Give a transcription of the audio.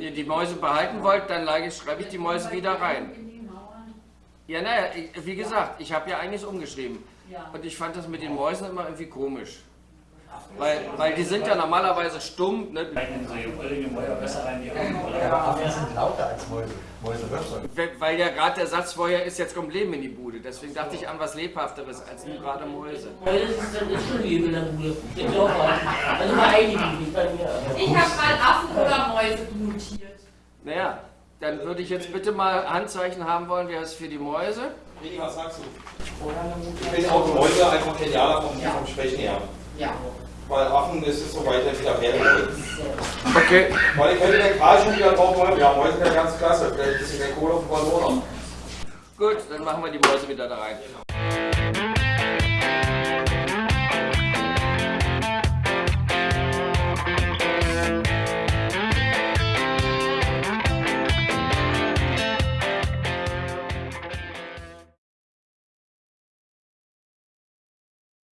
die Mäuse behalten wollt, dann schreibe ich die Mäuse wieder rein. Ja, naja, wie gesagt, ich habe ja einiges umgeschrieben. Und ich fand das mit den Mäusen immer irgendwie komisch. Weil, weil die sind ja normalerweise stumm. Ne? Weil ja gerade der Satz vorher ist, jetzt kommt Leben in die Bude. Deswegen dachte ich an was Lebhafteres als nur gerade Mäuse. Mäuse ist schon Leben in der Bude. Also mal einige nicht bei mir. Ich habe Mäuse notiert. Naja, dann würde ich jetzt bitte mal Handzeichen haben wollen, wer ist für die Mäuse? Rigi, was sagst du? Ich finde auch die Mäuse einfach genialer vom, vom Sprechen her. Ja. Weil Affen ist es so weiter wieder mehr. Okay. Weil ich hätte den gerade schon wieder drauf wollen, ja, Mäuse sind ja ganz klasse. Vielleicht ist es der Kohle auf dem Ballon. Gut, dann machen wir die Mäuse wieder da rein.